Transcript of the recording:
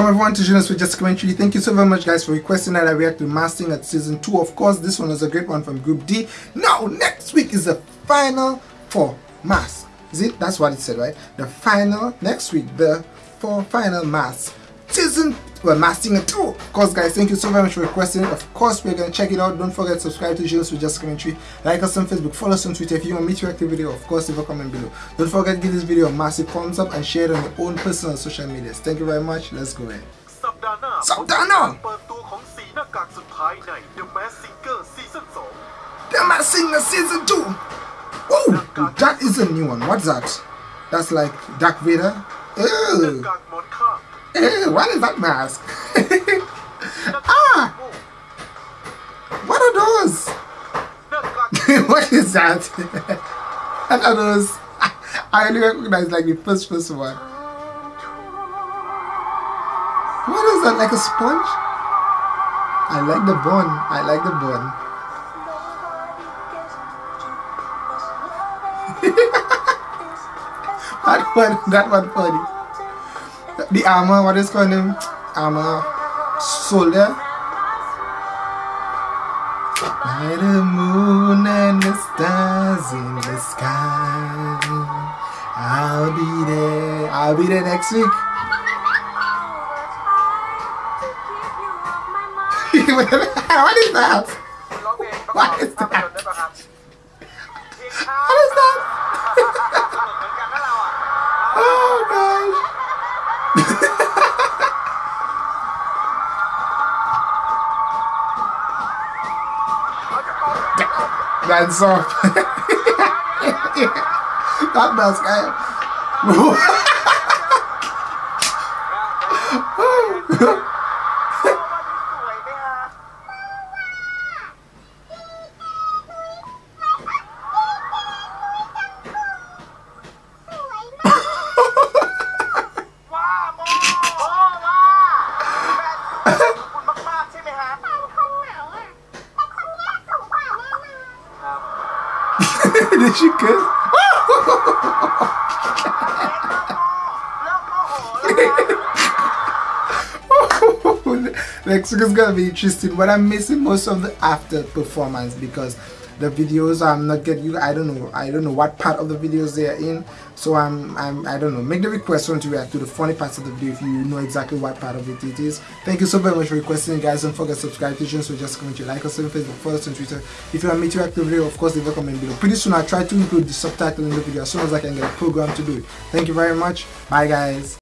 Welcome everyone to Jonas with Just Commentary. Thank you so very much guys for requesting that I react to Masked Singer at season 2. Of course, this one was a great one from Group D. Now, next week is the final for Mass. Is it? That's what it said, right? The final, next week, the for final Mass. Season, well, Masked Singer 2. Of course guys, thank you so very much for requesting. Of course, we're going to check it out. Don't forget to subscribe to Jonas with Just Commentary. Like us on Facebook, follow us on Twitter. If you want me to react to the video, of course, leave a comment below. Don't forget to give this video a massive thumbs up and share it on your own personal social medias. Thank you very much. Let's go ahead. สัปดาห์หน้า สัปดาห์หน้า เปิดตัวของสีหน้ากากสุดท้ายใน The Mask Singer ซีซั่น2 The Masked Singer season 2. Oh, that is a new one. What's that? That's like Dark Vader. หน้า Ew. what is that mask? ah! What are those? what is that? what are those? I only recognize like the first first one. What is that? Like a sponge? I like the bun. I like the bun. that one, that one funny the armor, what is called name? Armor soldier. By the moon and the stars in the sky. I'll be there. I'll be there next week. what is that? What is that? What is that? oh gosh. That's off. that mask, I. ส des chicken. Mexico is gonna be interesting but I'm missing most of the after performance because the videos I'm not getting you I don't know I don't know what part of the videos they are in. So I'm, I'm I don't know. Make the request want to react to the funny parts of the video if you know exactly what part of it it is. Thank you so very much for requesting guys. Don't forget to subscribe to June so just comment you like us on Facebook follow us on Twitter. If you want me to react to the video of course leave a comment below. Pretty soon I'll try to include the subtitle in the video as soon as I can get a program to do it. Thank you very much. Bye guys.